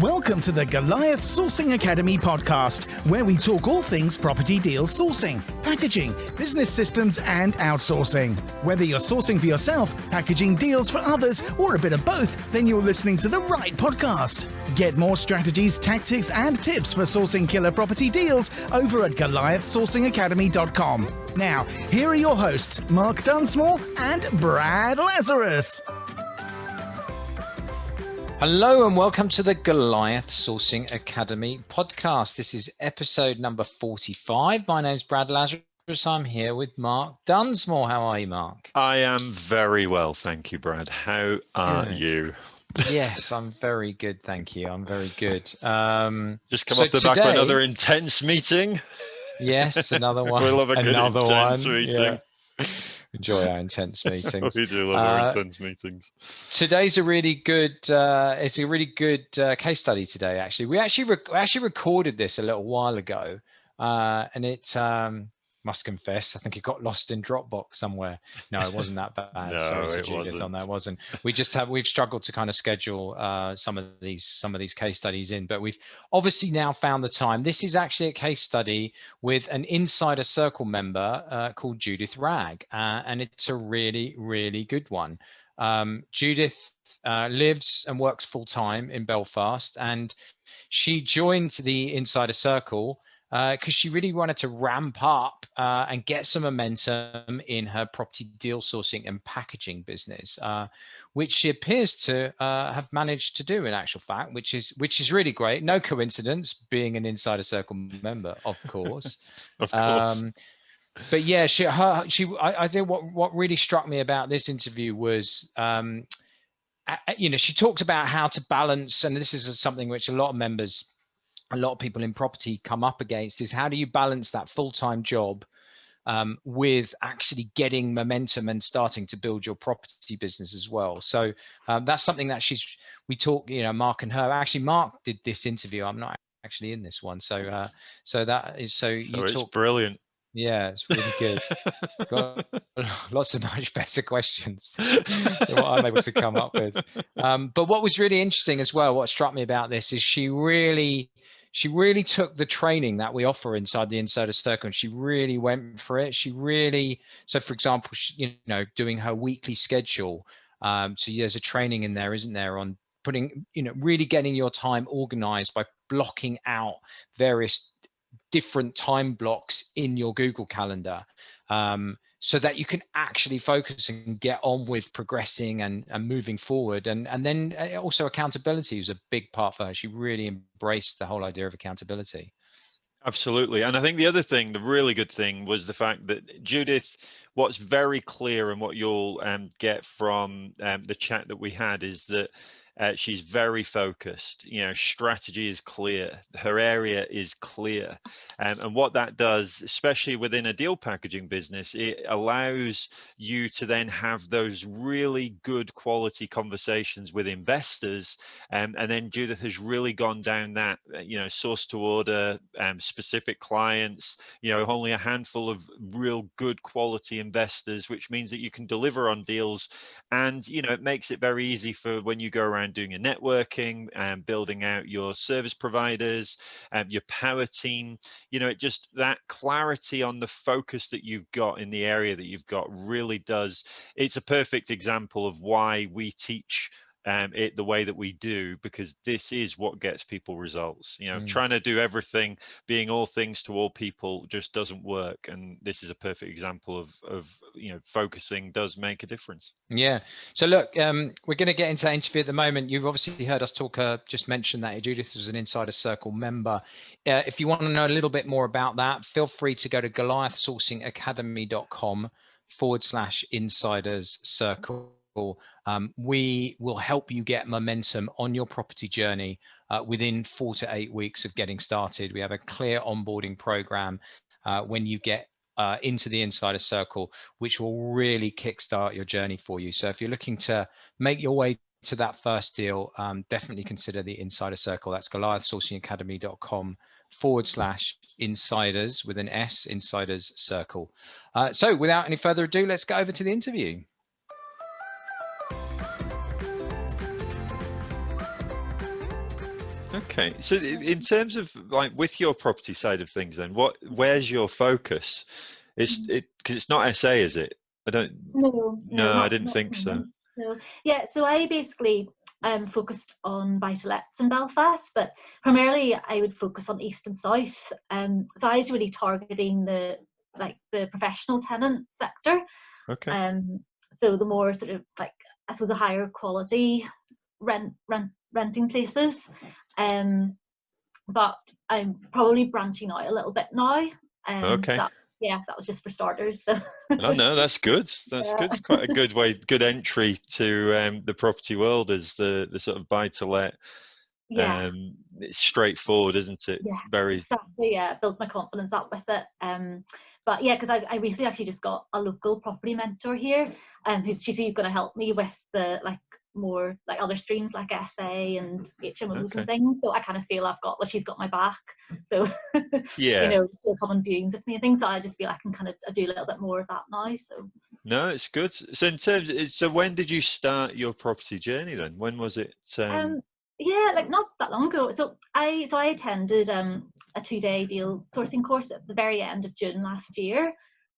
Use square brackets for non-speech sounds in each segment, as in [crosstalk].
Welcome to the Goliath Sourcing Academy podcast, where we talk all things property deal sourcing, packaging, business systems, and outsourcing. Whether you're sourcing for yourself, packaging deals for others, or a bit of both, then you're listening to the right podcast. Get more strategies, tactics, and tips for sourcing killer property deals over at GoliathSourcingAcademy.com. Now, here are your hosts, Mark Dunsmore and Brad Lazarus. Hello and welcome to the Goliath Sourcing Academy podcast. This is episode number 45. My name's Brad Lazarus. I'm here with Mark Dunsmore. How are you, Mark? I am very well, thank you, Brad. How are good. you? yes, I'm very good, thank you. I'm very good. Um, Just come so off the today, back of another intense meeting. Yes, another [laughs] one. we love a good another intense one. meeting. Yeah enjoy our [laughs] intense [laughs] meetings. we do love our uh, intense meetings. Today's a really good. Uh, it's a really good uh, case study today. Actually, we actually actually recorded this a little while ago, uh, and it. Um, must confess, I think it got lost in Dropbox somewhere. No, it wasn't that [laughs] bad. no, Sorry to Judith wasn't. on that. wasn't. We just have we've struggled to kind of schedule uh, some of these some of these case studies in, but we've obviously now found the time. This is actually a case study with an insider circle member uh, called Judith Rag, uh, and it's a really really good one. Um, Judith uh, lives and works full time in Belfast, and she joined the Insider Circle because uh, she really wanted to ramp up uh, and get some momentum in her property deal sourcing and packaging business, uh, which she appears to uh, have managed to do in actual fact, which is which is really great. No coincidence, being an Insider Circle member, of [laughs] course. of course. Um, but yeah, she her she I, I think what what really struck me about this interview was. Um, you know, she talked about how to balance, and this is something which a lot of members a lot of people in property come up against is how do you balance that full-time job um, with actually getting momentum and starting to build your property business as well. So um, that's something that she's, we talk, you know, Mark and her, actually Mark did this interview. I'm not actually in this one. So, uh, so that is, so, so you talk brilliant. Yeah, it's really good. Got [laughs] [laughs] lots of much better questions than what I'm able to come up with. Um, but what was really interesting as well, what struck me about this is she really she really took the training that we offer inside the Insider Circle and she really went for it. She really, so for example, she, you know, doing her weekly schedule. Um, so there's a training in there, isn't there, on putting, you know, really getting your time organized by blocking out various different time blocks in your Google Calendar. Um, so that you can actually focus and get on with progressing and, and moving forward. And, and then uh, also accountability was a big part for her. She really embraced the whole idea of accountability. Absolutely. And I think the other thing, the really good thing was the fact that Judith, what's very clear and what you'll um, get from um, the chat that we had is that uh, she's very focused. You know, strategy is clear. Her area is clear. Um, and what that does, especially within a deal packaging business, it allows you to then have those really good quality conversations with investors. Um, and then Judith has really gone down that, uh, you know, source to order, um, specific clients, you know, only a handful of real good quality investors, which means that you can deliver on deals. And, you know, it makes it very easy for when you go around around doing your networking and building out your service providers, um, your power team. You know, it just that clarity on the focus that you've got in the area that you've got really does. It's a perfect example of why we teach um, it the way that we do because this is what gets people results you know mm. trying to do everything being all things to all people just doesn't work and this is a perfect example of of you know focusing does make a difference. Yeah. So look um, we're going to get into that interview at the moment. You've obviously heard us talk uh, just mentioned that judith was an insider circle member. Uh, if you want to know a little bit more about that feel free to go to goliathsourcingacademy.com forward slash insiders circle um, we will help you get momentum on your property journey uh, within four to eight weeks of getting started. We have a clear onboarding program uh, when you get uh, into the insider circle, which will really kickstart your journey for you. So if you're looking to make your way to that first deal, um, definitely consider the insider circle. That's goliathsourcingacademy.com forward slash insiders with an S, insiders circle. Uh, so without any further ado, let's go over to the interview. Okay, so in terms of like with your property side of things, then what where's your focus? It's Mm-hmm. it because it's not SA, is it? I don't. No, No, I not- didn't think so. So yeah, so I basically um focused on buy to lets in Belfast, but primarily I would focus on east and south. Um, so I was really targeting the like the professional tenant sector. Okay. Um, so the more sort of like I suppose a higher quality rent rent renting places. Um, but I'm probably branching out a little bit now. Um, Okay. that- yeah, that was just for starters. So oh no, that's good. That's Yeah. good. It's quite a good way, good entry to um, the property world is the the sort of buy to let. yeah. Um, it's straightforward, isn't it? Yeah, Very. exactly yeah build my confidence up with it um but yeah because I, I recently actually just got a local property mentor here um who's she's going to help me with the like more like other streams like SA and HMOs Okay. and things so I kind of feel I've got well she's got my back so [laughs] Yeah. you know she'll come on viewings with me and things so I just feel I can kind of do a little bit more of that now so No, it's good. So in terms, so when did you start your property journey then? When was it? Um, um yeah like not that long ago so i so i attended um a two-day deal sourcing course at the very end of june last year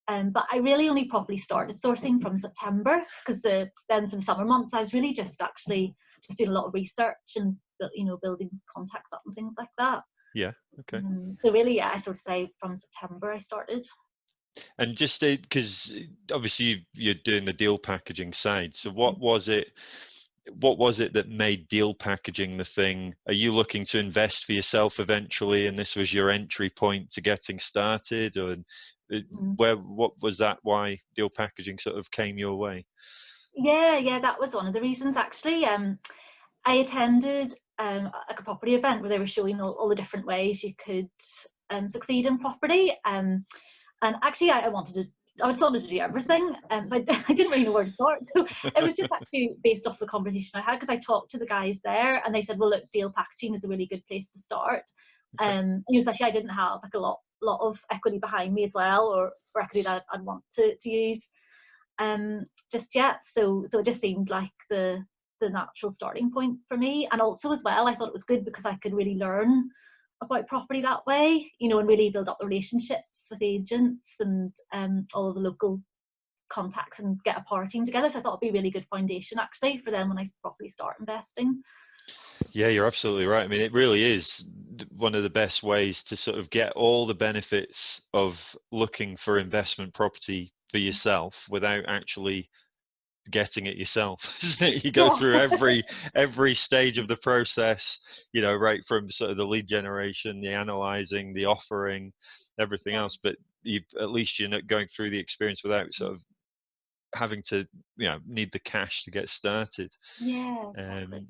um but i really only properly started sourcing from september because the then for the summer months i was really just actually just doing a lot of research and you know building contacts up and things like that Yeah. okay. Um, so really yeah i sort of say from september i started And just because obviously you- you're doing the deal packaging side, so what was it? What was it that made deal packaging the thing? Are you looking to invest for yourself eventually, and this was your entry point to getting started, or uh, Mm. where? What was that? Why deal packaging sort of came your way? Yeah, yeah, that was one of the reasons actually. Um, I attended um, like a property event where they were showing all, all the different ways you could um, succeed in property. Um, and actually, I, I wanted to. I just wanted to do everything, um, so I, [laughs] I didn't really know where to start. So it was just [laughs] actually based off the conversation I had because I talked to the guys there, and they said, "Well, look, deal packaging is a really good place to start." Um, you know, especially I didn't have like a lot, lot of equity behind me as well, or, or equity that I'd want to to use um just yet. So so it just seemed like the the natural starting point for me. And also as well i thought it was good because i could really learn about property that way you know and really build up the relationships with agents and um all of the local contacts and get a power team together. So i thought it'd be a really good foundation actually for them when i properly start investing Yeah, you're absolutely right. I mean, it really is one of the best ways to sort of get all the benefits of looking for investment property for mm. yourself without actually getting it yourself. [laughs] Isn't it? You go through every [laughs] every stage of mm. the process, you know, right from sort of the lead generation, the analyzing, the offering, everything else. But you at least you're not going through the experience without mm. sort of having to, you know, need the cash to get started. yeah exactly. Um,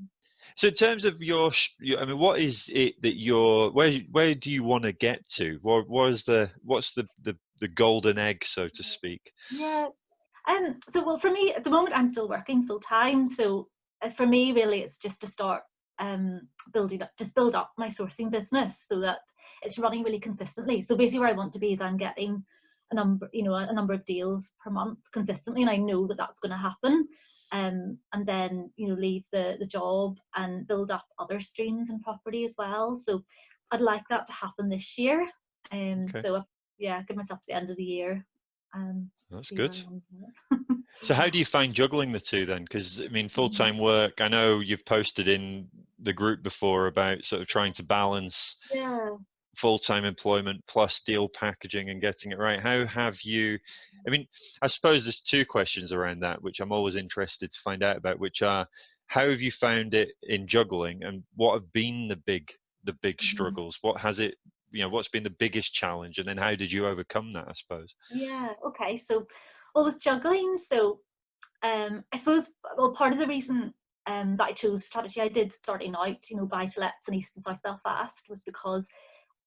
so in terms of your, I mean, what is it that you're? Where where do you want to get to? What was the what's the the the golden egg, so to speak? Yeah. Um. So, well, for me, at the moment, I'm still working full time. So, uh, for me, really, it's just to start um building up, just build up my sourcing business so that it's running really consistently. So, basically, where I want to be is I'm getting a number, you know, a number of deals per month consistently, and I know that that's going to happen. Um, and then you know, leave the the job and build up other streams and property as well. So, I'd like that to happen this year. Um. Okay. So, yeah, give myself to the end of the year. Um, That's good. I. So how do you find juggling the two then? Because I mean, [laughs] full time work. I know you've posted in the group before about sort of trying to balance yeah. Full time employment plus deal packaging and getting it right. How have you? I mean, I suppose there's two questions around that, which I'm always interested to find out about, which are how have you found it in juggling, and what have been the big the big Mhm. struggles? What has it? You know, what's been the biggest challenge, and then how did you overcome that? I suppose. Yeah. Okay. So, well, with juggling, so um, I suppose well, part of the reason um that I chose strategy I did starting out, you know, buy to lets in East and South Belfast was because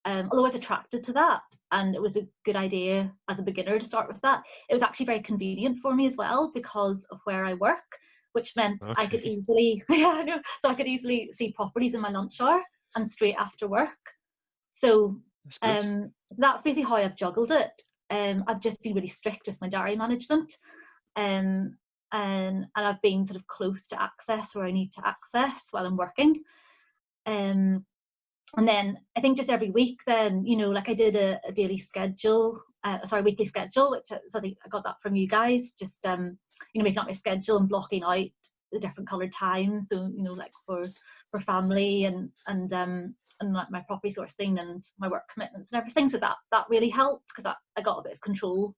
um, although I was attracted to that and it was a good idea as a beginner to start with that, it was actually very convenient for me as well because of where I work, which meant I could easily, [laughs] yeah, so I could easily see properties in my lunch hour and straight after work. So That's um, so that's basically how I've juggled it. Um, I've just been really strict with my diary management, um, and and I've been sort of close to access where I need to access while I'm working. Um, and then I think just every week, then you know, like I did a, a daily schedule, uh, sorry, weekly schedule, which I, so I think I got that from you guys. Just um, you know, making up my schedule and blocking out the different coloured times. So you know, like for for family and and um and like my property sourcing and my work commitments and everything. So that that really helped because I got a bit of control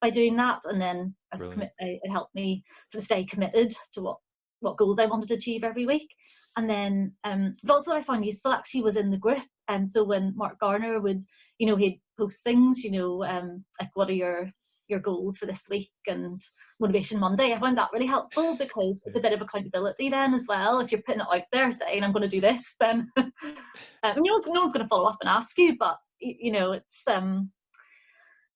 by doing that, and then commit, it helped me sort of stay committed to what what goals I wanted to achieve every week. And then, um, but also what I found useful actually was in the group. And so when Mark Garner would, you know, he'd post things, you know, um, like what are your your goals for this week and motivation monday? I found that really helpful because it's a bit of accountability then as well. If you're putting it out there saying i'm going to do this [laughs] then um, no, one's, no one's going to follow up and ask you. But you know it's um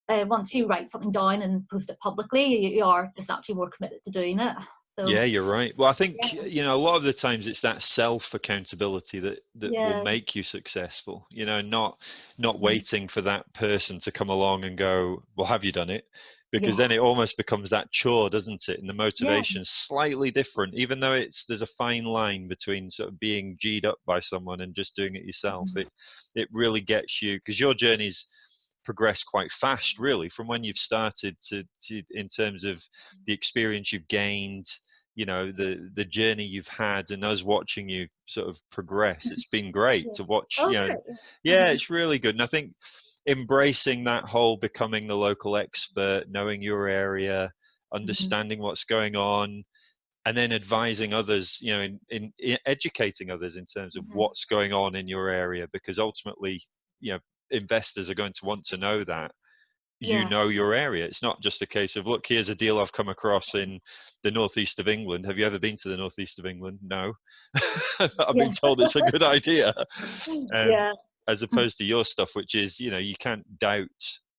uh, once you write something down and post it publicly you, you are just actually more committed to doing it so, yeah, you're right. Well, I think yeah. you know a lot of the times it's that self accountability that that yeah. will make you successful. You know, not not mm-hmm. waiting for that person to come along and go, "Well, have you done it?" Because yeah. then it almost becomes that chore, doesn't it? And the motivation's slightly different, even though it's there's a fine line between sort of being g'd up by someone and just doing it yourself. Mm-hmm. It it really gets you because your journey's progressed quite fast really from when you've started to, to in terms of the experience you've gained you know the the journey you've had and us watching you sort of progress it's been [laughs] great yeah. to watch you know yeah mm-hmm. it's really good and i think embracing that whole becoming the local expert knowing your area mm-hmm. understanding mm-hmm. what's going on and then advising others you know in, in, in educating others in terms of mm-hmm. what's going on in your area because ultimately you know investors are going to want to know that you yeah. know your area. It's not just a case of look, here's a deal I've come across in the northeast of England. Have you ever been to the northeast of England? No, [laughs] I've yeah. been told it's a good idea. [laughs] Um, yeah. As opposed to your stuff, which is you know you can't doubt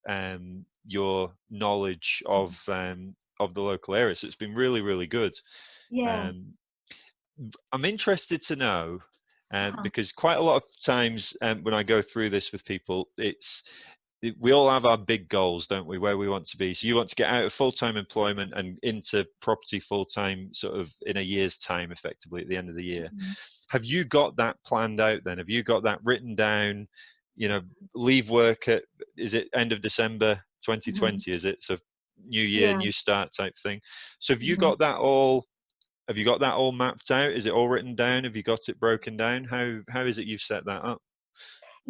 um, your knowledge of um, of the local area. So it's been really really good. Yeah. Um, I'm interested to know. Um, uh-huh. Because quite a lot of times um, when I go through this with people, it's we all have our big goals, don't we? Where we want to be. So you want to get out of full-time employment and into property full-time, sort of in a year's time, effectively at the end of the year. Mm-hmm. Have you got that planned out? Then have you got that written down? You know, leave work at is it end of December 2020? Mm-hmm. Is it so? New year, yeah. new start type thing. So have you mm-hmm. got that all? Have you got that all mapped out? Is it all written down? Have you got it broken down? How how is it you've set that up?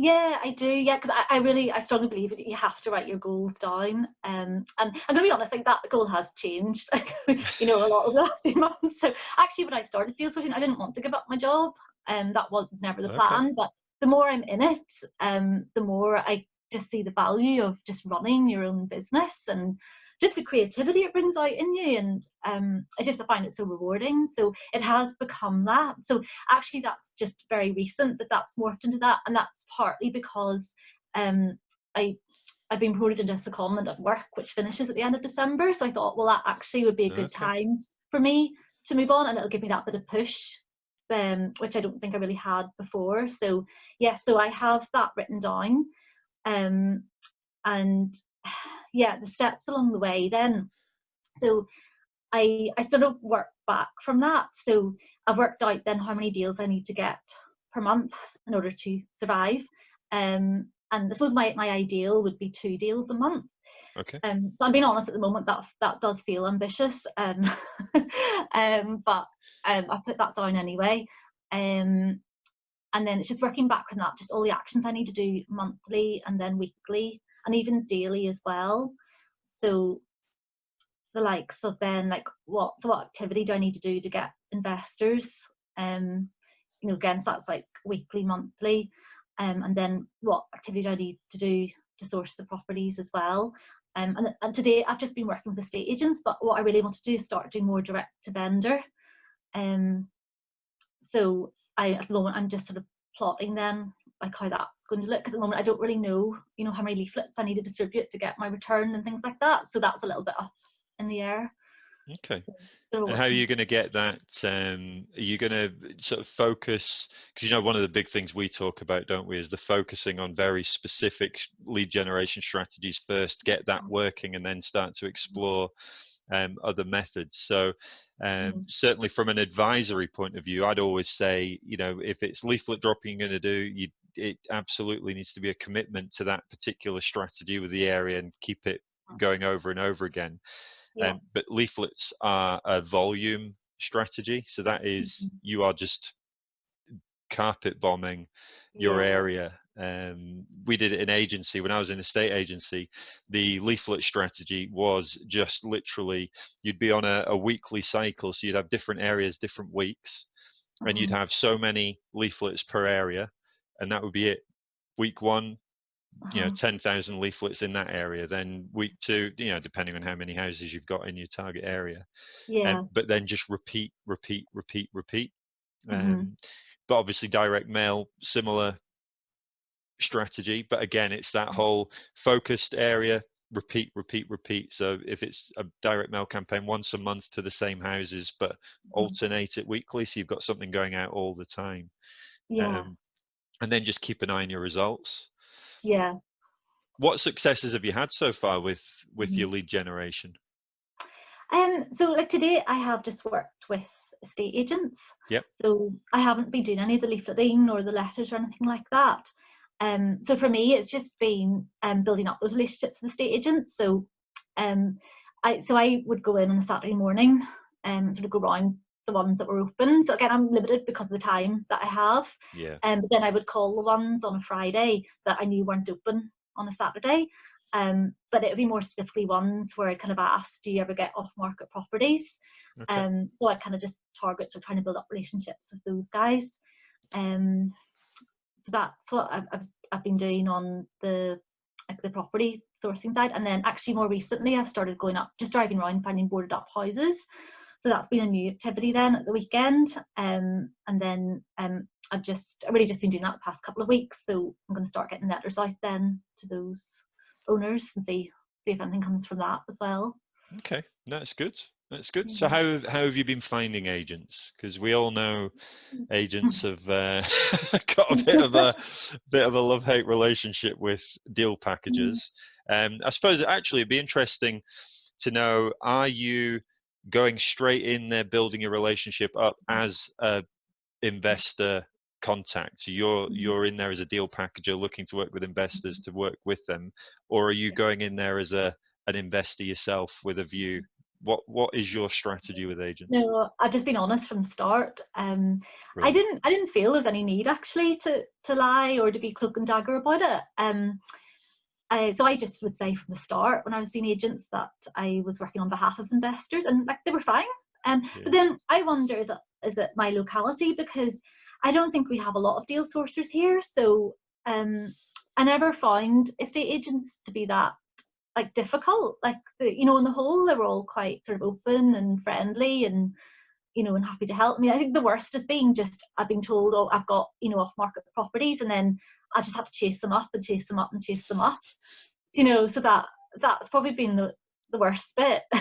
Yeah, I do. Yeah, because I, I, really, I strongly believe that you have to write your goals down. Um, and I'm going to be honest, like that goal has changed, [laughs] you know, a lot of the last few [laughs] months. So actually, when I started deal sourcing, I didn't want to give up my job, and um, that was never the plan. Okay. But the more I'm in it, um, the more I just see the value of just running your own business and just the creativity it brings out in you and um, I just find it so rewarding. So it has become that. So actually that's just very recent that that's morphed into that and that's partly because um, I I've been promoted into a secondment at work which finishes at the end of December. So I thought well that actually would be a good okay. time for me to move on and it'll give me that bit of push um, which I don't think I really had before. So yeah so I have that written down um, and [sighs] yeah, the steps along the way then. So I I sort of work back from that. So I've worked out then how many deals I need to get per month in order to survive. Um, and this was my my ideal would be two deals a month. Okay. Um, so I'm being honest at the moment that that does feel ambitious. Um, [laughs] um, but um, I put that down anyway. Um, and then it's just working back from that, just all the actions I need to do monthly and then weekly and even daily as well. So the likes of then like what so what activity do I need to do to get investors? Um, you know, again, so that's like weekly, monthly, um, and then what activity do I need to do to source the properties as well? Um, and, and today I've just been working with estate agents, but what I really want to do is start doing more direct to vendor. Um, so I at the moment I'm just sort of plotting then like how that's going to look because at the moment I don't really know you know how many leaflets I need to distribute to get my return and things like that so that's a little bit up in the air okay so, and how are you going to get that um, are you going to sort of focus because you know one of the big things we talk about don't we is the focusing on very specific lead generation strategies first get that mm-hmm. working and then start to explore um, other methods. So um, Mm. certainly from an advisory point of view, I'd always say, you know, if it's leaflet dropping you're going to do, you, it absolutely needs to be a commitment to that particular strategy with the area and keep it going over and over again. Yeah. Um, but leaflets are a volume strategy. So that is, Mhm. you are just carpet bombing your yeah. area. Um, we did it in agency when I was in a state agency. The leaflet strategy was just literally you'd be on a, a weekly cycle, so you'd have different areas, different weeks, and you'd Mhm. have so many leaflets per area, and that would be it. Week one, you know, Uh-huh. ten thousand leaflets in that area. Then week two, you know, depending on how many houses you've got in your target area, Yeah. um, but then just repeat, repeat, repeat, repeat. Mhm. Um, but obviously, direct mail, similar strategy. But again, it's that whole focused area, repeat, repeat, repeat. So if it's a direct mail campaign once a month to the same houses, but Mhm. alternate it weekly, so you've got something going out all the time. Yeah. Um, and then just keep an eye on your results. yeah. What successes have you had so far with with Mhm. your lead generation? Um, so like today I have just worked with estate agents. Yep. So I haven't been doing any of the leafleting or the letters or anything like that. Um, so for me, it's just been um, building up those relationships with the estate agents. So, um, I so I would go in on a Saturday morning and sort of go around the ones that were open. So again, I'm limited because of the time that I have. Yeah. Um, but then I would call the ones on a Friday that I knew weren't open on a Saturday. Um, but it would be more specifically ones where I kind of asked, do you ever get off market properties? Okay. Um, so I kind of just target, so trying to build up relationships with those guys. Um, so that's what I've, I've, I've been doing on the like the property sourcing side. And then actually more recently, I've started going up, just driving around finding boarded up houses. So that's been a new activity then at the weekend. Um, and then um, I've just I've really just been doing that the past couple of weeks. So I'm going to start getting letters out then to those owners and see see if anything comes from that as well. Okay, that's good. That's good. So how how have you been finding agents? Because we all know agents have uh, [laughs] [laughs] got a bit of a bit of a love hate relationship with deal packages. Um, I suppose actually it'd be interesting to know: Are you going straight in there, building a relationship up as a investor contact? So you're Mhm. you're in there as a deal packager, looking to work with investors to work with them, or are you going in there as a an investor yourself with a view? What what is your strategy with agents? No, I've just been honest from the start. Um, I didn't I didn't feel there was any need actually to to lie or to be cloak and dagger about it. Um, I, so I just would say from the start when I was seeing agents that I was working on behalf of investors and like they were fine. Um, Yeah. But then I wonder is it is it my locality because I don't think we have a lot of deal sourcers here. So um, I never found estate agents to be that like difficult. Like the, you know, on the whole, they were all quite sort of open and friendly and you know and happy to help me. I think the worst is being just I've been told, oh, I've got you know off market properties, and then I just had to chase them up and chase them up and chase them up. You know, so that that's probably been the the worst bit. [laughs]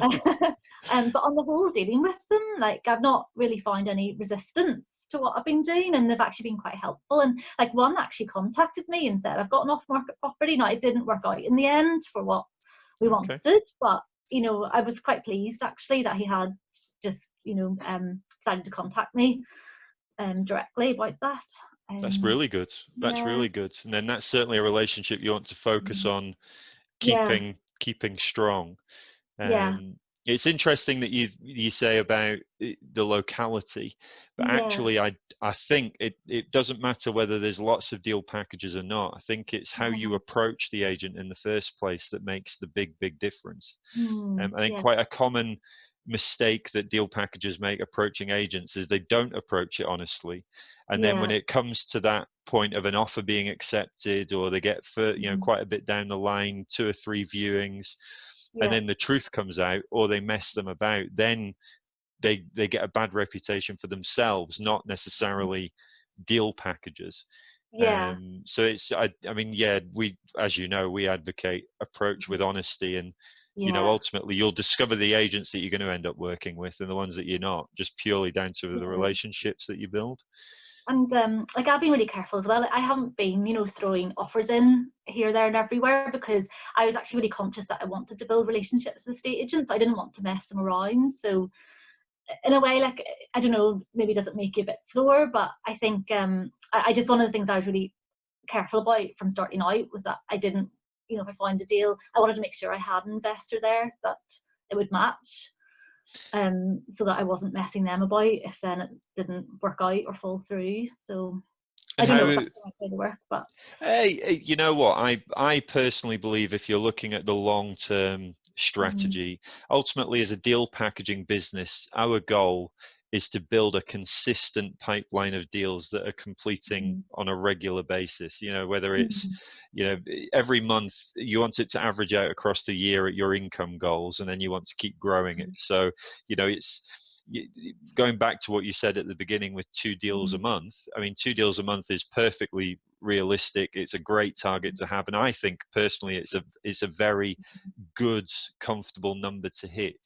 um, but on the whole, dealing with them, like I've not really found any resistance to what I've been doing, and they've actually been quite helpful. And like one actually contacted me and said, "I've got an off-market property." Now it didn't work out in the end for what we Okay. wanted, but you know, I was quite pleased actually that he had just you know um, decided to contact me um, directly about that. That's Um, really good. That's yeah. really good. And then that's certainly a relationship you want to focus on Yeah. keeping keeping strong. Yeah. Um, it's interesting that you you say about the locality, but Yeah. actually, I I think it it doesn't matter whether there's lots of deal packages or not. I think it's how you approach the agent in the first place that makes the big big difference. Hmm, Um, I think yeah. quite a common mistake that deal packages make approaching agents is they don't approach it honestly, and then when it comes to that point of an offer being accepted, or they get for you know Mhm. quite a bit down the line, two or three viewings, and then the truth comes out, or they mess them about, then they they get a bad reputation for themselves, not necessarily deal packages. yeah. Um, so it's I, I mean yeah we as you know we advocate approach with honesty and yeah. you know ultimately you'll discover the agents that you're going to end up working with and the ones that you're not just purely down to the relationships that you build and um, like I've been really careful as well. I haven't been, you know, throwing offers in here, there, and everywhere because I was actually really conscious that I wanted to build relationships with estate agents. I didn't want to mess them around. So, in a way, like I don't know, maybe doesn't make you a bit slower, but I think um, I, I just one of the things I was really careful about from starting out was that I didn't, you know, if I find a deal, I wanted to make sure I had an investor there that it would match um, so that I wasn't messing them about if then it didn't work out or fall through. So I don't know if that's the to work, but Hey, you know what? I I personally believe if you're looking at the long term strategy, ultimately as a deal packaging business, our goal is to build a consistent pipeline of deals that are completing mm-hmm. on a regular basis. You know, whether it's Mhm. you know every month you want it to average out across the year at your income goals, and then you want to keep growing it. Mm-hmm. So you know it's going back to what you said at the beginning with two deals a mm-hmm. month i mean two deals a month is perfectly realistic it's a great target to have and i think personally it's a it's a very good comfortable number to hit.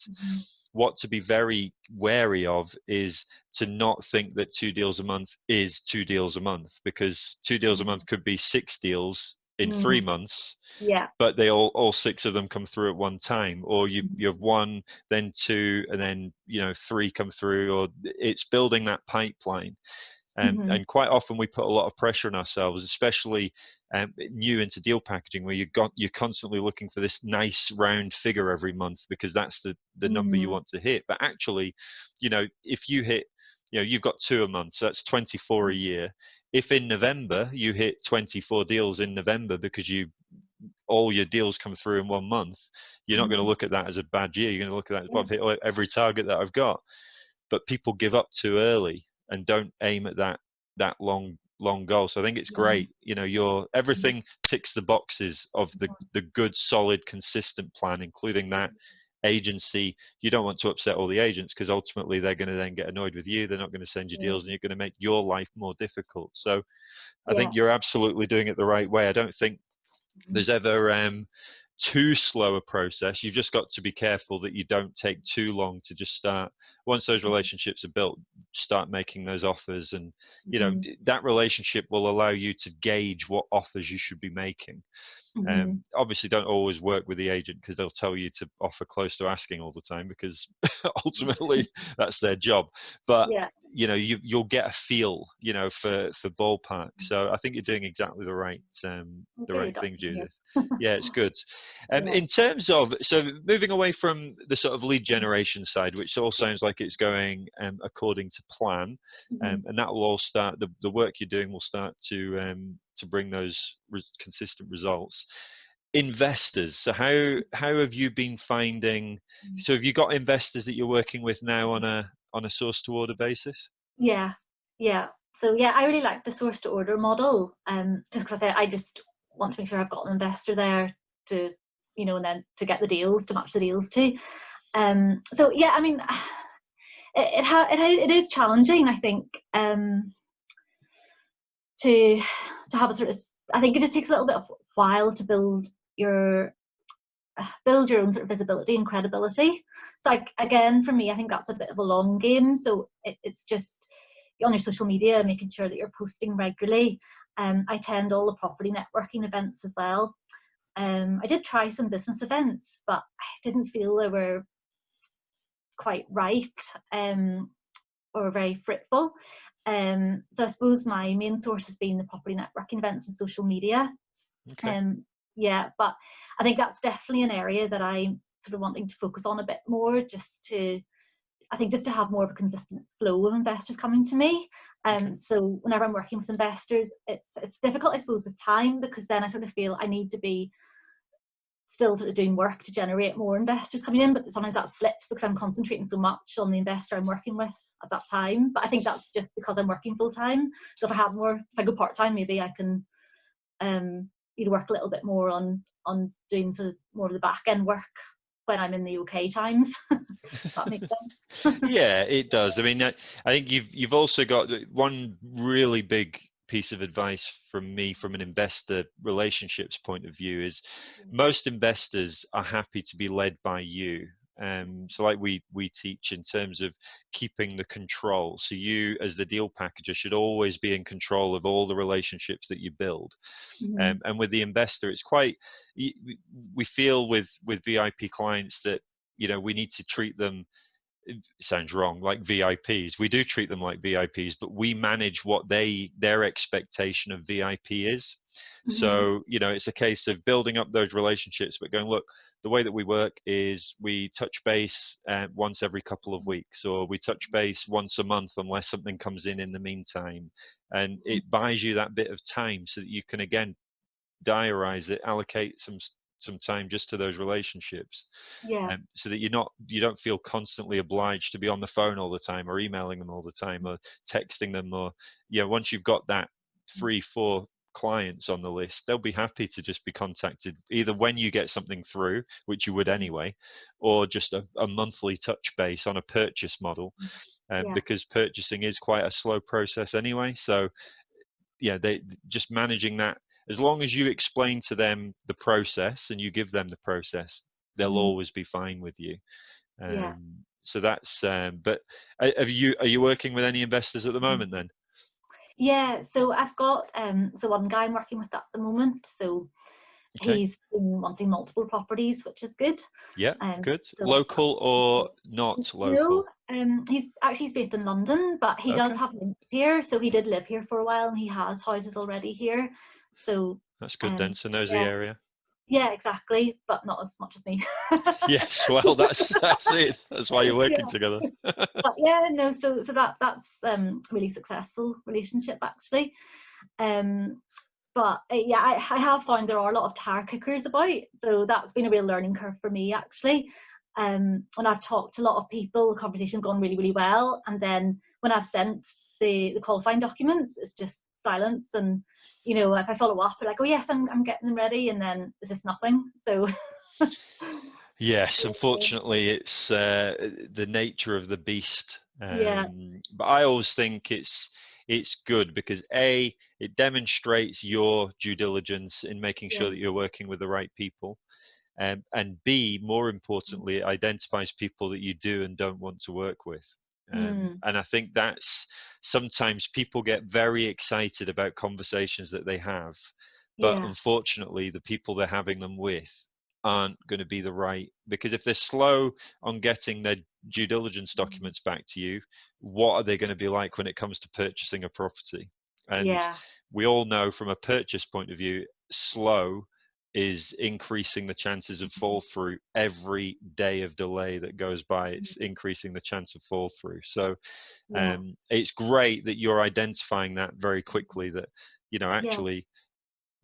What to be very wary of is to not think that two deals a month is two deals a month because two deals a month could be six deals in three Mm. months yeah, but they all all six of them come through at one time or you Mhm. you have one then two and then you know three come through or it's building that pipeline and Mhm. and quite often we put a lot of pressure on ourselves especially um, new into deal packaging where you got you're constantly looking for this nice round figure every month because that's the the number you Mhm. want to hit. But actually you know if you hit you know you've got two a month so that's 24 a year. If in november you hit 24 deals in november because you all your deals come through in one month you're not going to look at that as a bad year. You're going to look at that as well Yeah. I've hit every target that i've got. But people give up too early and don't aim at that that long long goal. So i think it's great you know your mm-hmm. everything ticks the boxes of the mm-hmm. the good solid consistent plan including that agency. You don't want to upset all the agents because ultimately they're going to then get annoyed with you. They're not going to send you deals and you're going to make your life more difficult. So i Yeah. think you're absolutely doing it the right way. I don't think mm-hmm. there's ever um, too slow a process. You've just got to be careful that you don't take too long to just start. Once those relationships are built, start making those offers, and you know Mhm. that relationship will allow you to gauge what offers you should be making. Mhm. Um, obviously, don't always work with the agent because they'll tell you to offer close to asking all the time because [laughs] ultimately [laughs] that's their job. But yeah, you know you you'll get a feel you know for for ballpark so i think you're doing exactly the right um the Okay, right thing good to hear. judith [laughs] yeah it's good um Yeah. in terms of so moving away from the sort of lead generation side which all sounds like it's going um according to plan Mhm. um and that will all start the, the work you're doing will start to um to bring those res- consistent results investors so how how have you been finding so have you got investors that you're working with now on a on a source to order basis Yeah, yeah. So yeah, I really like the source to order model. Um, just because I, I just want to make sure I've got an investor there to, you know, and then to get the deals to match the deals to. Um, so yeah, I mean, it [sighs] it, it, ha- it is challenging. I think um, to to have a sort of. I think it just takes a little bit of while to build your [sighs] build your own sort of visibility and credibility. So like again, for me, I think that's a bit of a long game. So it, it's just on your social media, making sure that you're posting regularly. Um, I attend all the property networking events as well. Um, I did try some business events, but I didn't feel they were quite right um, or very fruitful. Um, so I suppose my main source has been the property networking events and social media. okay Um, yeah, but I think that's definitely an area that I'm sort of wanting to focus on a bit more, just to, I think, just to have more of a consistent flow of investors coming to me. Um, Okay. so whenever I'm working with investors, it's it's difficult, I suppose, with time because then I sort of feel I need to be still sort of doing work to generate more investors coming in, but sometimes that slips because I'm concentrating so much on the investor I'm working with at that time. But I think that's just because I'm working full time. So if I have more, if I go part time, maybe I can um, you know, work a little bit more on on doing sort of more of the back end work when I'm in the UK times. [laughs] That makes sense. yeah it does i mean I, I think you've you've also got one really big piece of advice from me from an investor relationships point of view is Mm. most investors are happy to be led by you um, so like we we teach in terms of keeping the control. So you as the deal packager should always be in control of all the relationships that you build. Mhm. um, and with the investor it's quite we feel with with vip clients that you know we need to treat them it sounds wrong like vips we do treat them like vips but we manage what they their expectation of vip is Mhm. so you know it's a case of building up those relationships but going look the way that we work is we touch base uh, once every couple of weeks or we touch base once a month unless something comes in in the meantime and it buys you that bit of time so that you can again diarize it allocate some some time just to those relationships yeah. um, so that you're not you don't feel constantly obliged to be on the phone all the time or emailing them all the time or texting them or yeah once you've got that three four clients on the list they'll be happy to just be contacted either when you get something through which you would anyway or just a, a monthly touch base on a purchase model um, Yeah. because purchasing is quite a slow process anyway so yeah they just managing that as long as you explain to them the process and you give them the process they'll Mhm. always be fine with you um, Yeah. so that's um, but uh, have you are you working with any investors at the Mm. moment then Yeah, so I've got um so one guy I'm working with at the moment. So Okay. he's been wanting multiple properties, which is good. yeah Um, good so- local or not local No, um, he's actually he's based in London, but he does have links here. So he did live here for a while, and he has houses already here. So that's good um, then so knows yeah. the area yeah, exactly, but not as much as me. [laughs] yes well that's that's it that's why you're working Yeah. together [laughs] but yeah, no, so so that that's um really successful relationship actually. Um but uh, yeah, I, I have found there are a lot of tire kickers about, so that's been a real learning curve for me actually. Um, when I've talked to a lot of people, the conversation's gone really, really well, and then when I've sent the the qualifying documents, it's just silence, and you know, if I follow up, they're like, oh yes, I'm I'm getting them ready, and then it's just nothing. So Yes, [laughs] unfortunately, it's uh, the nature of the beast. Um, Yeah. But I always think it's it's good because a it demonstrates your due diligence in making sure that you're working with the right people, um, and b more importantly, it identifies people that you do and don't want to work with. Um, Mm. And I think that's sometimes people get very excited about conversations that they have, but yeah, unfortunately the people they're having them with aren't going to be the right because if they're slow on getting their due diligence Mm. documents back to you what are they going to be like when it comes to purchasing a property and yeah, we all know from a purchase point of view slow is increasing the chances of fall through every day of delay that goes by it's increasing the chance of fall through. So yeah. um, it's great that you're identifying that very quickly that you know actually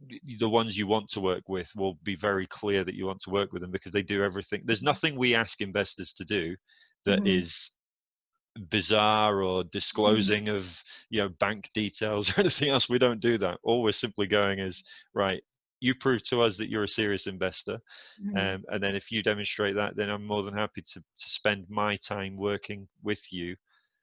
y- the ones you want to work with will be very clear that you want to work with them because they do everything. There's nothing we ask investors to do that is Mhm. bizarre or disclosing of you know bank details [laughs] or anything else. We don't do that. All we're simply going is right you prove to us that you're a serious investor Mhm. um, and then if you demonstrate that then i'm more than happy to, to spend my time working with you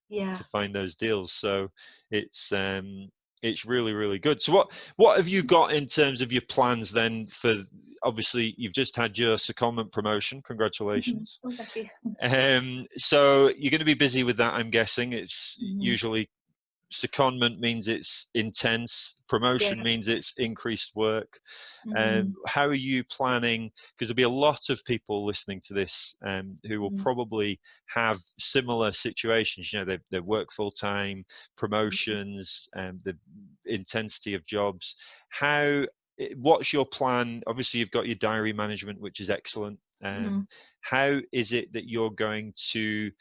yeah. to find those deals. So it's um it's really really good. So what what have you got in terms of your plans then for obviously you've just had your secondment promotion. Congratulations. Oh, you. Um so you're going to be busy with that I'm guessing. It's Mhm. usually secondment means it's intense promotion Yeah. means it's increased work Mhm. um, how are you planning because there'll be a lot of people listening to this um, who will Mhm. probably have similar situations you know they, they work full time promotions and the intensity of jobs how eh, what's your plan obviously you've got your diary management which is excellent um, Mhm. how is it that you're going to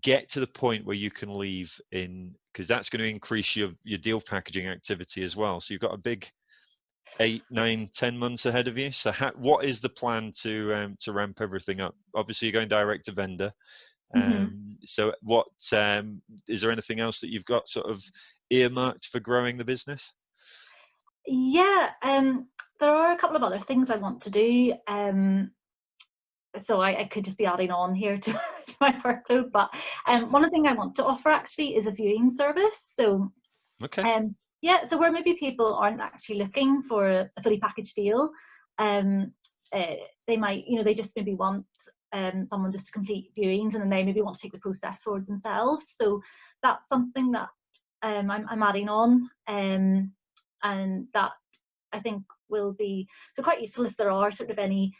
get to the point where you can leave in because that's going to increase your your deal packaging activity as well. So you've got a big eight nine ten months ahead of you. So what is the plan to um, to ramp everything up? Obviously you're going direct to vendor. Um, Mhm. so what um, is there anything else that you've got sort of earmarked for growing the business? Yeah, um, there are a couple of other things I want to do. Um, so I, I could just be adding on here [laughs] to, to my workload, but um, one of the thing I want to offer actually is a viewing service. So okay um, Yeah, so where maybe people aren't actually looking for a fully packaged deal, um, uh, they might, you know, they just maybe want um, someone just to complete viewings and then they maybe want to take the process forward themselves. So that's something that um, I'm, I'm, adding on um, and that I think will be so quite useful if there are sort of any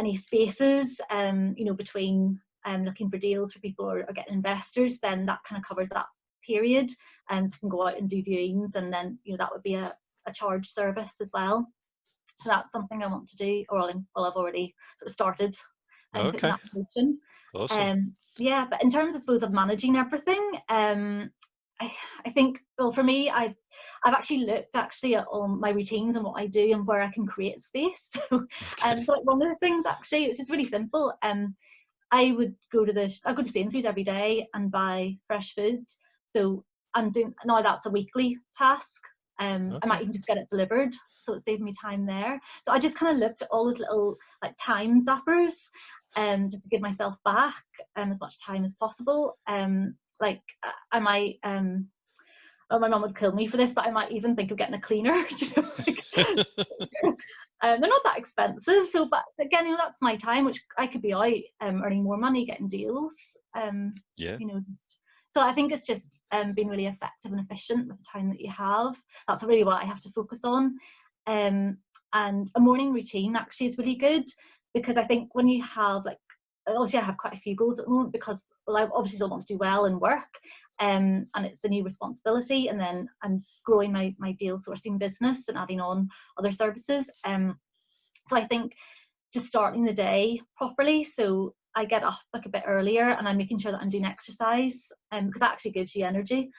any spaces, um, you know, between um, looking for deals for people or, or getting investors, then that kind of covers that period and um, so can go out and do viewings and then you know that would be a, a charge service as well so that's something I want to do or well I've already sort of started um, okay. Awesome. Um, yeah but in terms I suppose of managing everything um, I, I think well for me I've I've actually looked actually at all my routines and what I do and where I can create space [laughs] so, um, okay. um, so like one of the things actually it's just really simple um I would go to the I go to Sainsbury's every day and buy fresh food so I'm doing now that's a weekly task. Um, okay. I might even just get it delivered, so it saved me time there. So I just kind of looked at all those little like time zappers, um, just to give myself back um, as much time as possible. Um, like I might um, oh, my mom would kill me for this, but I might even think of getting a cleaner. [laughs] like, [laughs] um, they're not that expensive, so but again, you know, that's my time, which I could be out um, earning more money, getting deals. Um, yeah, you know, just so I think it's just um, being really effective and efficient with the time that you have. That's really what I have to focus on. Um, and a morning routine actually is really good because I think when you have like, obviously I have quite a few goals at the moment because well, I obviously still want to do well and work um, and it's a new responsibility and then I'm growing my, my deal sourcing business and adding on other services. Um, so I think just starting the day properly. So I get up like a bit earlier and I'm making sure that I'm doing exercise um, because that actually gives you energy.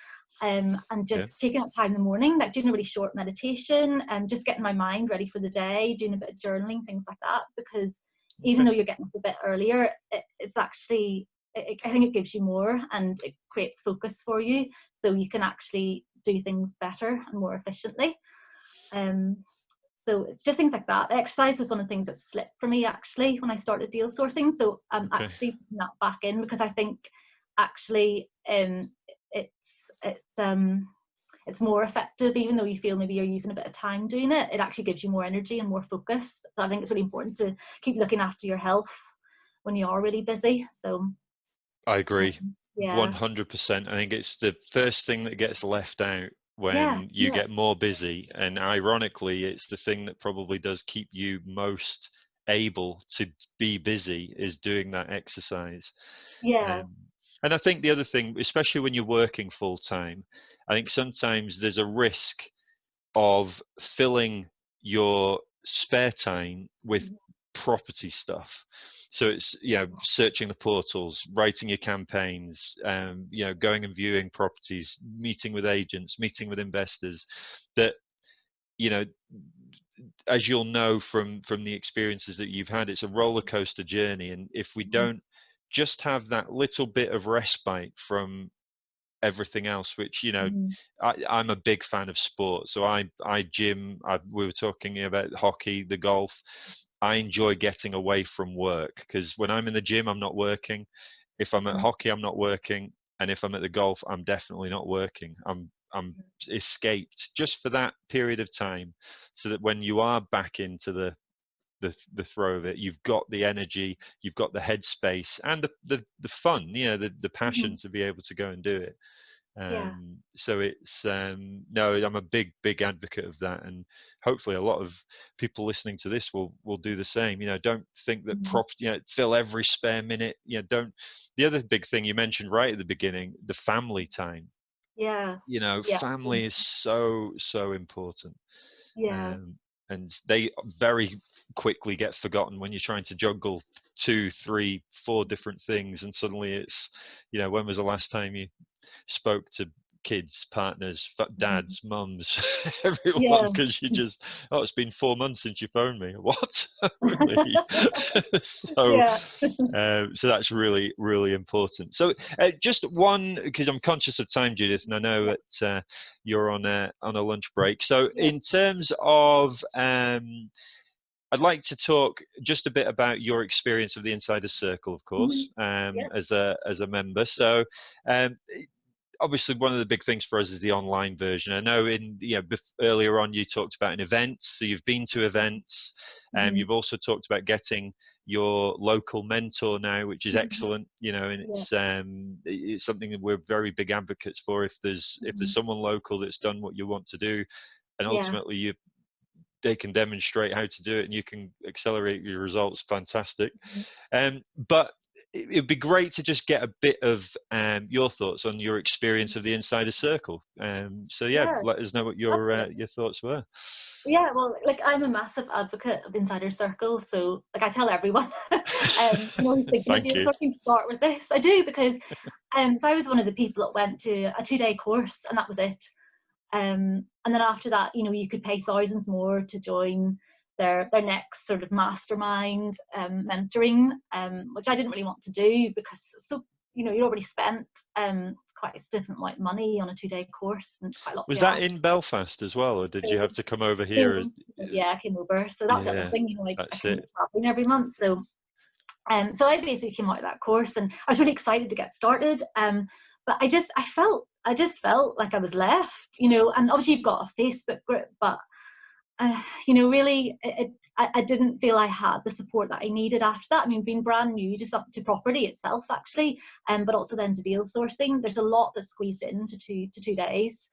Um, and just yeah. taking up time in the morning, like doing a really short meditation and just getting my mind ready for the day, doing a bit of journaling, things like that. Because even though you're getting up a bit earlier, it, it's actually, it, I think it gives you more and it creates focus for you. So you can actually do things better and more efficiently. Um, so it's just things like that. Exercise was one of the things that slipped for me actually when I started deal sourcing. So I'm okay. actually putting that back in because I think actually um, it's it's um it's more effective even though you feel maybe you're using a bit of time doing it. It actually gives you more energy and more focus. So I think it's really important to keep looking after your health when you are really busy. So I agree. Um, yeah. 100%. I think it's the first thing that gets left out when yeah, you yeah. get more busy. And ironically, it's the thing that probably does keep you most able to be busy is doing that exercise. Yeah. Um, and I think the other thing, especially when you're working full time, I think sometimes there's a risk of filling your spare time with mm-hmm property stuff so it's you know searching the portals writing your campaigns um, you know going and viewing properties meeting with agents meeting with investors that you know as you'll know from from the experiences that you've had it's a roller coaster journey and if we mm-hmm. don't just have that little bit of respite from everything else which you know mm. I, am a big fan of sport so i i gym I, we were talking about hockey the golf I enjoy getting away from work because when I'm in the gym, I'm not working. If I'm at mm. hockey, I'm not working, and if I'm at the golf, I'm definitely not working. I'm I'm mm. escaped just for that period of time, so that when you are back into the the the throw of it, you've got the energy, you've got the headspace, and the the the fun, you know, the the passion mm-hmm. to be able to go and do it. Um, yeah. So it's um, no, I'm a big, big advocate of that, and hopefully a lot of people listening to this will will do the same. You know, don't think that mm-hmm. property, you know, fill every spare minute. You know, don't. The other big thing you mentioned right at the beginning, the family time. Yeah. You know, yeah. family is so so important. Yeah. Um, and they very quickly get forgotten when you're trying to juggle two, three, four different things, and suddenly it's, you know, when was the last time you spoke to kids, partners, mm-hmm. dads, mums, [laughs] everyone, because yeah. you [laughs] just, oh, it's been four months since you phoned me. [laughs] What? really? so, uh, so that's really, really important. So, uh, just one, because I'm conscious of time, Judith, and I know that uh, you're on a on a lunch break. So, in terms of um, I'd like to talk just a bit about your experience of the Insider Circle, of course, mm-hmm. um, yeah. as a as a member. So, um, obviously one of the big things for us is the online version. I know in you know earlier on you talked about an event, so you've been to events, and um, mm-hmm. you've also talked about getting your local mentor now, which is mm-hmm. excellent. You know, and it's yeah. um, it's something that we're very big advocates for. If there's mm-hmm. if there's mm-hmm. someone local that's done what you want to do, and ultimately yeah. you they can demonstrate how to do it and you can accelerate your results fantastic mm-hmm. um, but it would be great to just get a bit of um, your thoughts on your experience of the insider circle. Um, so yeah, yeah, let us know what your uh, your thoughts were. Yeah, well, like I'm a massive advocate of the insider circle, so like I tell everyone, [laughs] um, [laughs] you know, who's thinking something, start with this. I do because, um, so I was one of the people that went to a two day course and that was it. Um, and then after that, you know, you could pay thousands more to join their their next sort of mastermind um, mentoring, um, which I didn't really want to do because so you know you already spent um, quite a significant amount of money on a two day course and quite a lot. Was that in Belfast as well, or did you have to come over here? Yeah, I came over. So that's yeah, the thing, you know, I, I came traveling every month. So um, so I basically came out of that course and I was really excited to get started. Um, but I just I felt I just felt like I was left, you know, and obviously you've got a Facebook group, but uh, you know, really, it, I, I, didn't feel I had the support that I needed after that. I mean, being brand new, just up to property itself, actually, um, but also then to deal sourcing. There's a lot that's squeezed into two to two days.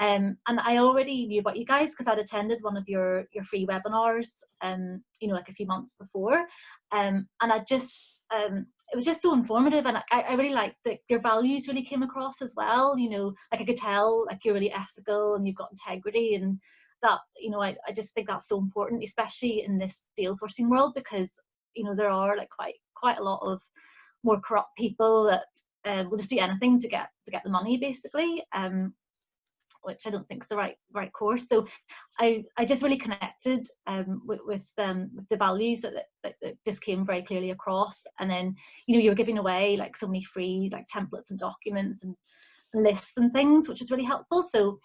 Um, and I already knew about you guys because I'd attended one of your your free webinars, um, you know, like a few months before, um, and I just um, it was just so informative, and I, I really liked that your values really came across as well. You know, like I could tell, like you're really ethical and you've got integrity, and that you know I, I just think that's so important especially in this deal sourcing world because you know there are like quite quite a lot of more corrupt people that uh, will just do anything to get to get the money basically um, which I don't think is the right right course. So I I just really connected um, with with, um, with the values that, that, that just came very clearly across. And then you know you were giving away like so many free like templates and documents and lists and things, which was really helpful. So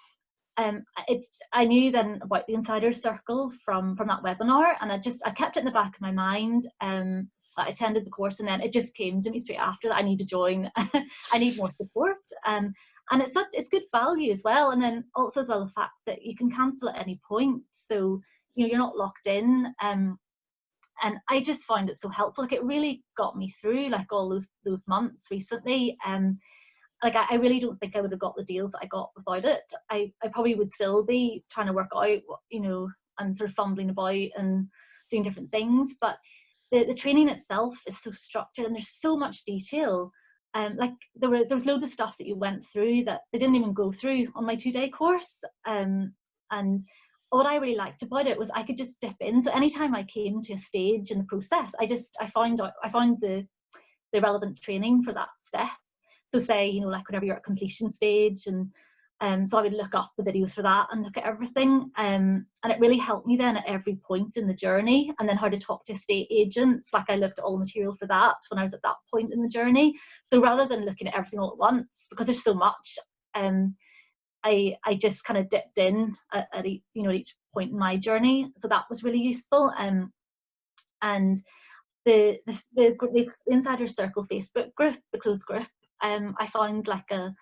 um, it, I knew then about the insider circle from from that webinar, and I just I kept it in the back of my mind. Um, I attended the course, and then it just came to me straight after that. I need to join. [laughs] I need more support, um, and it's it's good value as well. And then also as well the fact that you can cancel at any point, so you know you're not locked in. Um, and I just find it so helpful. Like it really got me through like all those those months recently. Um, like I, I, really don't think I would have got the deals that I got without it. I, I probably would still be trying to work out, you know, and sort of fumbling about and doing different things. But the, the training itself is so structured and there's so much detail. Um, like there were there was loads of stuff that you went through that they didn't even go through on my two day course. Um, and what I really liked about it was I could just dip in. So anytime I came to a stage in the process, I just I found out I found the the relevant training for that step so say, you know, like whenever you're at completion stage and um, so I would look up the videos for that and look at everything. Um, and it really helped me then at every point in the journey. And then how to talk to estate agents. Like I looked at all the material for that when I was at that point in the journey. So rather than looking at everything all at once, because there's so much, um, I I just kind of dipped in at, at each, you know each point in my journey. So that was really useful. Um, and the the, the, the Insider Circle Facebook group, the closed group, um, I found like a,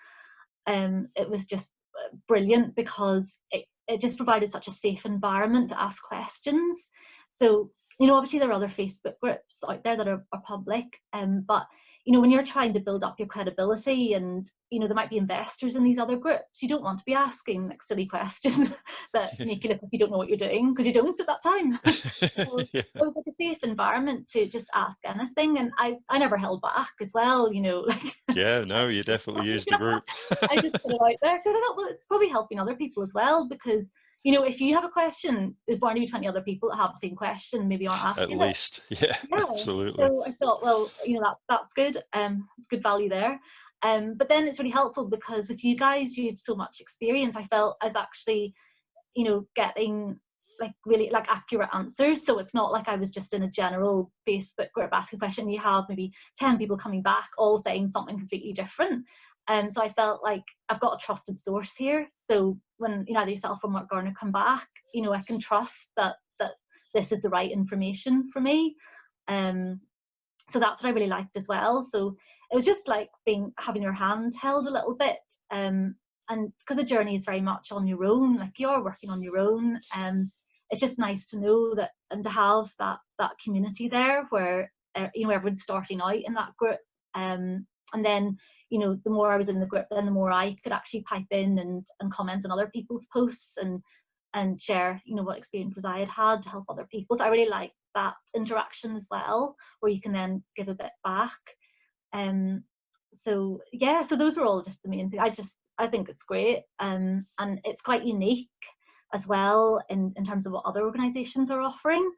um, it was just uh, brilliant because it, it just provided such a safe environment to ask questions. So, you know, obviously there are other Facebook groups out there that are, are public, um, but you know, when you're trying to build up your credibility and, you know, there might be investors in these other groups, you don't want to be asking like silly questions [laughs] that make you look like you don't know what you're doing because you don't at that time. [laughs] so yeah. It was like a safe environment to just ask anything. And I, I never held back as well, you know, [laughs] like. yeah, no, you definitely used the group. I just put it out there because I thought, well, it's probably helping other people as well because you know, if you have a question, there's bound to be 20 other people that have the same question, maybe aren't asking At least, [laughs] yeah, yeah, absolutely. So I thought, well, you know, that that's good. Um, it's good value there. Um, but then it's really helpful because with you guys, you have so much experience. I felt as actually, you know, getting like really like accurate answers. So it's not like I was just in a general Facebook group asking a question. You have maybe 10 people coming back all saying something completely different. Um, so I felt like I've got a trusted source here. So when you know either yourself or Mark Garner come back, you know I can trust that that this is the right information for me. Um, so that's what I really liked as well. So it was just like being having your hand held a little bit um, and because the journey is very much on your own like you're working on your own um, it's just nice to know that and to have that that community there where uh, you know everyone's starting out in that group um, and then you know the more i was in the group then the more i could actually pipe in and and comment on other people's posts and and share you know what experiences i had had to help other people. So i really like that interaction as well where you can then give a bit back. Um so yeah so those were all just the main thing. I just i think it's great um and it's quite unique as well in in terms of what other organizations are offering.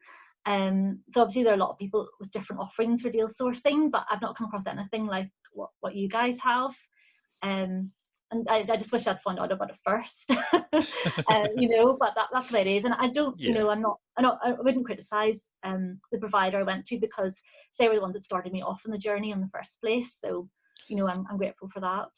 Um so obviously there are a lot of people with different offerings for deal sourcing but i've not come across anything like what what you guys have um and I, I just wish I'd found out about it first, [laughs] uh, you know. But that, that's what it is, and I don't, yeah. you know, I'm not, I'm not, I wouldn't criticize um, the provider I went to because they were the ones that started me off on the journey in the first place. So, you know, I'm, I'm grateful for that.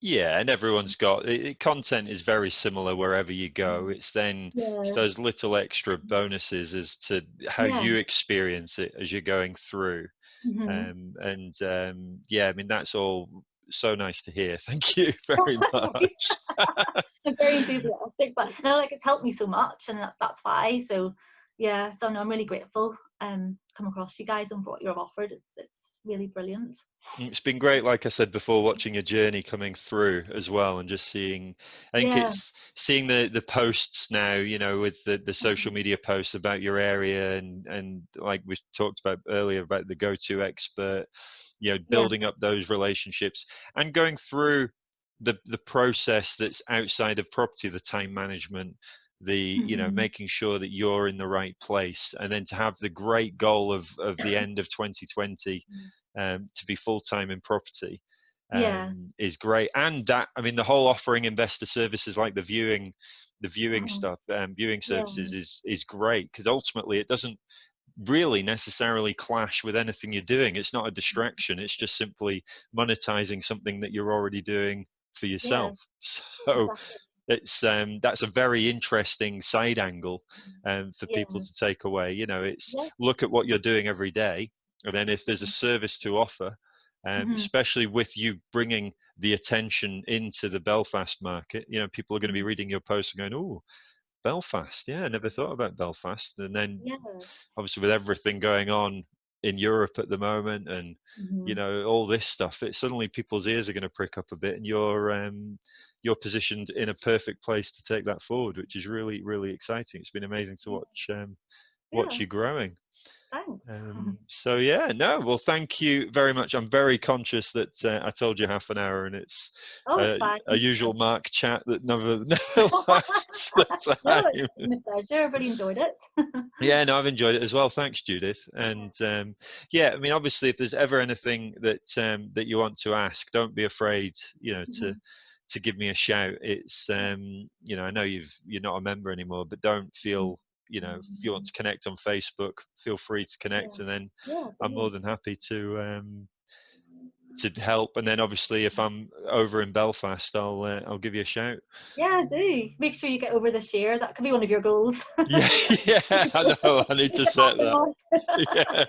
Yeah, and everyone's got it, content is very similar wherever you go. Mm. It's then yeah. it's those little extra bonuses as to how yeah. you experience it as you're going through. Mm-hmm. Um, and um, yeah, I mean that's all so nice to hear. [laughs] Thank you [laughs] very much. [laughs] I'm very enthusiastic, but no, like it's helped me so much, and that, that's why. So yeah, so no, I'm really grateful. Um, come across you guys and what you've offered. It's it's really brilliant. It's been great, like I said before, watching your journey coming through as well, and just seeing. I think yeah. it's seeing the the posts now, you know, with the the social mm-hmm. media posts about your area, and and like we talked about earlier about the go to expert, you know, building yeah. up those relationships and going through the the process that's outside of property, the time management the mm-hmm. you know mm-hmm. making sure that you're in the right place and then to have the great goal of of the end of 2020 mm. um, to be full-time in property um, yeah. is great and that i mean the whole offering investor services like the viewing the viewing mm-hmm. stuff um, viewing services yeah. is is great because ultimately it doesn't really necessarily clash with anything you're doing it's not a mm-hmm. distraction it's just simply monetizing something that you're already doing for yourself yeah. [laughs] so exactly it's um, that's a very interesting side angle um, for yeah. people to take away. You know, it's yeah. look at what you're doing every day, and then if there's a mm-hmm. service to offer, um, mm-hmm. especially with you bringing the attention into the Belfast market, you know, people are going to be mm-hmm. reading your post and going, "Oh, Belfast, yeah, I never thought about Belfast." And then, yeah. obviously, with everything going on in Europe at the moment, and mm-hmm. you know all this stuff, it suddenly people's ears are going to prick up a bit, and you're um, you're positioned in a perfect place to take that forward, which is really, really exciting. It's been amazing to watch um, watch yeah. you growing. Thanks. Um, so yeah, no, well, thank you very much. I'm very conscious that uh, I told you half an hour, and it's, oh, uh, a usual [laughs] Mark chat that never, never [laughs] lasts [laughs] the time. no, it's been a pleasure. Really enjoyed it. yeah, no, I've enjoyed it as well. Thanks, Judith. And um, yeah, I mean, obviously, if there's ever anything that um, that you want to ask, don't be afraid. You know, to mm-hmm to give me a shout. It's um, you know I know you've you're not a member anymore, but don't mm. feel you know if you want to connect on Facebook, feel free to connect, yeah. and then yeah, I'm more than happy to um, to help. And then obviously if I'm over in Belfast, I'll uh, I'll give you a shout. Yeah, do make sure you get over this year. That could be one of your goals. [laughs] yeah, yeah, I know. I need to set that. [laughs] yeah.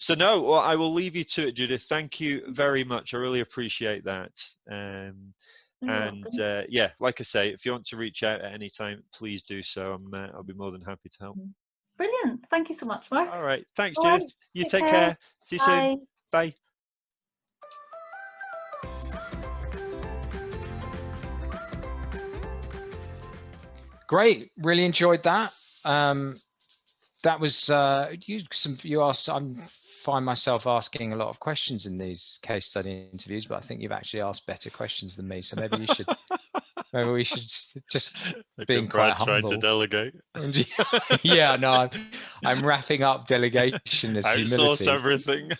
So no, well, I will leave you to it, Judith. Thank you very much. I really appreciate that. Um, and uh, yeah like i say if you want to reach out at any time please do so. I'm uh, i'll be more than happy to help. Mm. brilliant. Thank you so much mark. All right. Thanks all Right. you take, take care. care. see you bye. soon. Bye. Great. Really enjoyed that. Um that was uh you some you asked i'm find myself asking a lot of questions in these case study interviews, but I think you've actually asked better questions than me. So maybe you should, [laughs] maybe we should just, just being quite humble. trying to delegate. [laughs] yeah, no, I'm, I'm wrapping up delegation as [laughs] Outsource humility. everything.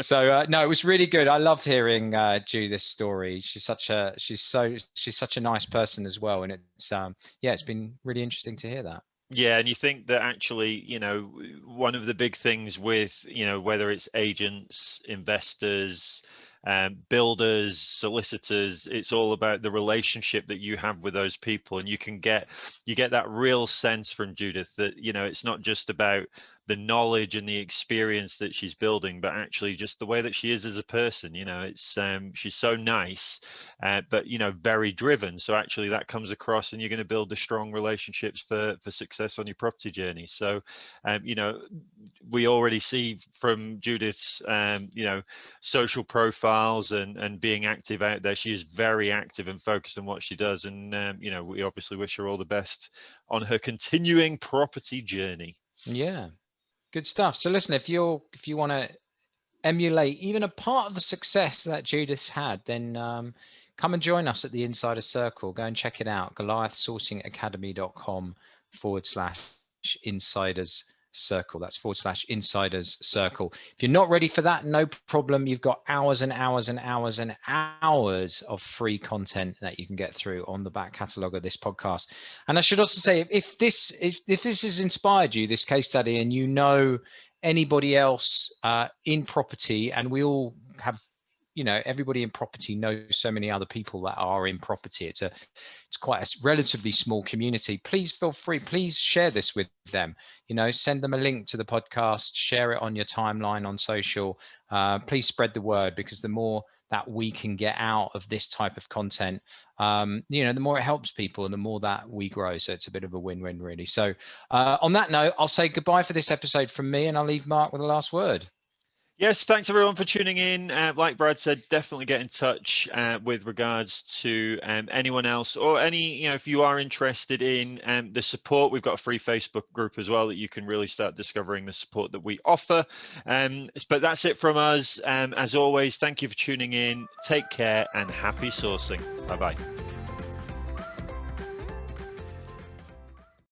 so uh, no, it was really good. I love hearing uh, this story. She's such a she's so she's such a nice person as well, and it's um yeah, it's been really interesting to hear that. Yeah, and you think that actually, you know, one of the big things with, you know, whether it's agents, investors, um, builders, solicitors, it's all about the relationship that you have with those people, and you can get you get that real sense from Judith that you know it's not just about the knowledge and the experience that she's building, but actually just the way that she is as a person. You know, it's um, she's so nice, uh, but you know, very driven. So actually, that comes across, and you're going to build the strong relationships for for success on your property journey. So, um, you know, we already see from Judith's, um, you know, social profiles and and being active out there. She is very active and focused on what she does, and um, you know, we obviously wish her all the best on her continuing property journey. Yeah, good stuff. So listen, if you're if you want to emulate even a part of the success that Judith's had, then um, come and join us at the Insider Circle. Go and check it out. Goliathsourcingacademy.com forward slash insiders circle. That's forward slash insiders circle. If you're not ready for that, no problem. You've got hours and hours and hours and hours of free content that you can get through on the back catalogue of this podcast. And I should also say, if this if, if this has inspired you, this case study, and you know anybody else uh, in property, and we all have you know everybody in property knows so many other people that are in property. It's a it's quite a relatively small community. Please feel free please share this with them. You know send them a link to the podcast share it on your timeline on social. Uh, please spread the word because the more that we can get out of this type of content um, you know the more it helps people and the more that we grow. So it's a bit of a win-win really. So uh, on that note i'll say goodbye for this episode from me and i'll leave mark with the last word Yes, thanks everyone for tuning in. Uh, like Brad said, definitely get in touch uh, with regards to um, anyone else or any, you know, if you are interested in um, the support, we've got a free Facebook group as well that you can really start discovering the support that we offer. Um, but that's it from us. Um, as always, thank you for tuning in. Take care and happy sourcing. Bye bye.